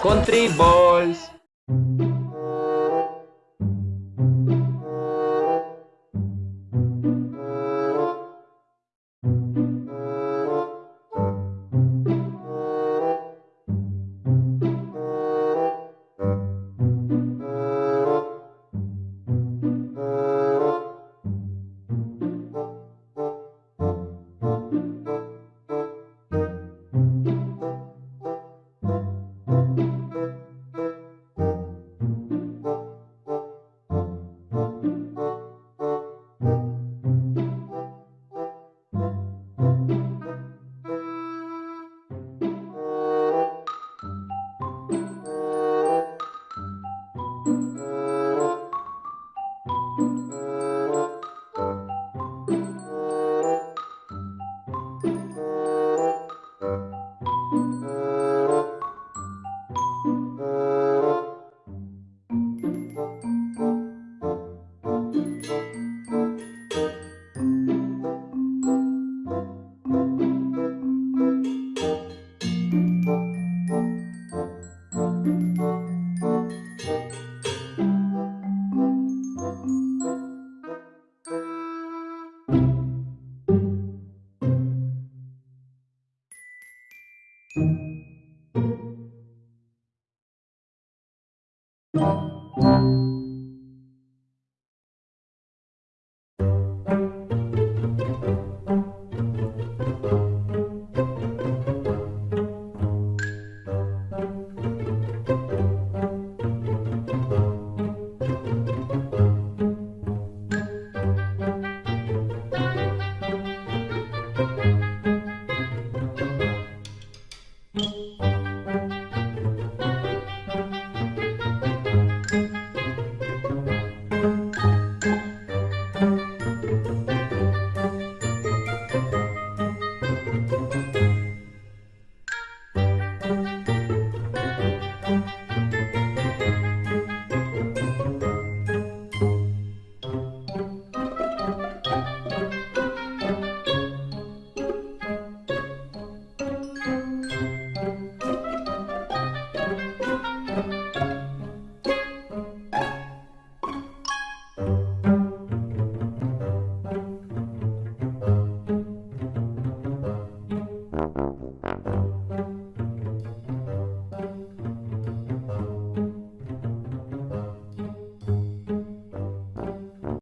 Country balls.